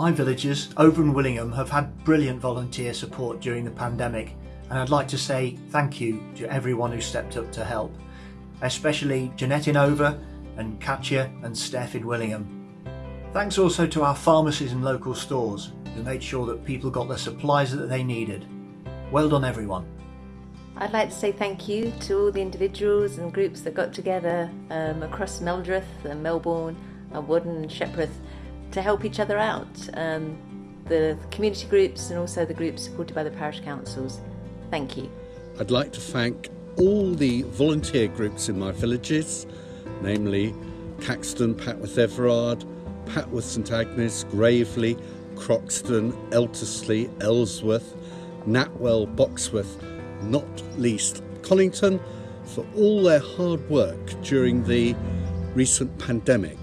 My villagers over in Willingham have had brilliant volunteer support during the pandemic and I'd like to say thank you to everyone who stepped up to help, especially Jeanette in Over and Katya and Steph in Willingham. Thanks also to our pharmacies and local stores who made sure that people got the supplies that they needed. Well done everyone. I'd like to say thank you to all the individuals and groups that got together um, across Meldreth and Melbourn and Whaddon and Shepreth to help each other out. Um, the community groups and also the groups supported by the parish councils. Thank you. I'd like to thank all the volunteer groups in my villages, namely Caxton, Papworth Everard, Papworth St Agnes, Graveley, Croxton, Eltisley, Elsworth, Knapwell, Boxworth, not least Conington, for all their hard work during the recent pandemic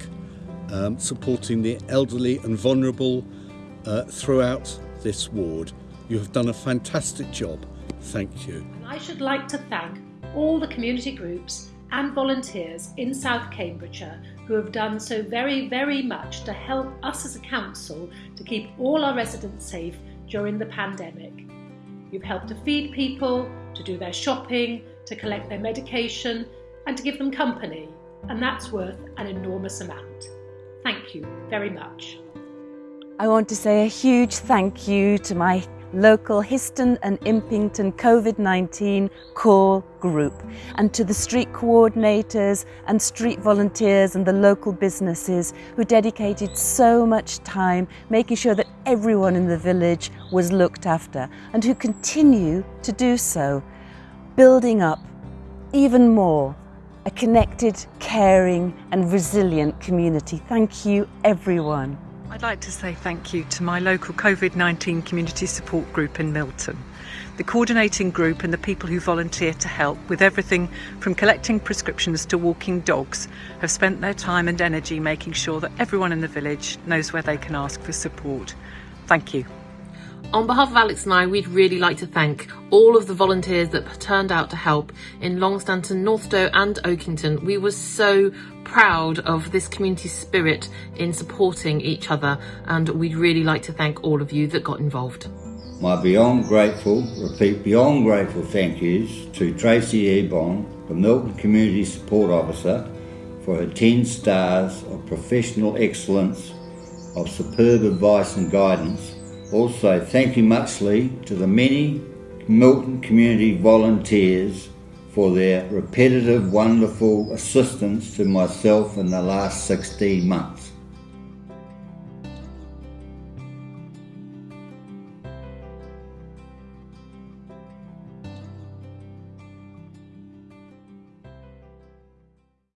um, supporting the elderly and vulnerable uh, throughout this ward. You have done a fantastic job. Thank you. I should like to thank all the community groups and volunteers in South Cambridgeshire who have done so very, very much to help us as a council to keep all our residents safe during the pandemic. You've helped to feed people, to do their shopping, to collect their medication, and to give them company, and that's worth an enormous amount. Thank you very much. I want to say a huge thank you to my local Histon and Impington COVID-19 core group and to the street coordinators and street volunteers and the local businesses who dedicated so much time making sure that everyone in the village was looked after and who continue to do so, building up even more a connected, caring and resilient community. Thank you everyone. I'd like to say thank you to my local COVID-19 community support group in Milton, the coordinating group and the people who volunteer to help with everything from collecting prescriptions to walking dogs have spent their time and energy making sure that everyone in the village knows where they can ask for support. Thank you. On behalf of Alex and I, we'd really like to thank all of the volunteers that turned out to help in Longstanton, Northstowe and Oakington. We were so proud of this community spirit in supporting each other and we'd really like to thank all of you that got involved. My beyond grateful, repeat beyond grateful thank yous to Tracy Ebon, the Milton Community Support Officer, for her 10 stars of professional excellence, of superb advice and guidance also, thank you muchly to the many Milton community volunteers for their repetitive, wonderful assistance to myself in the last 16 months.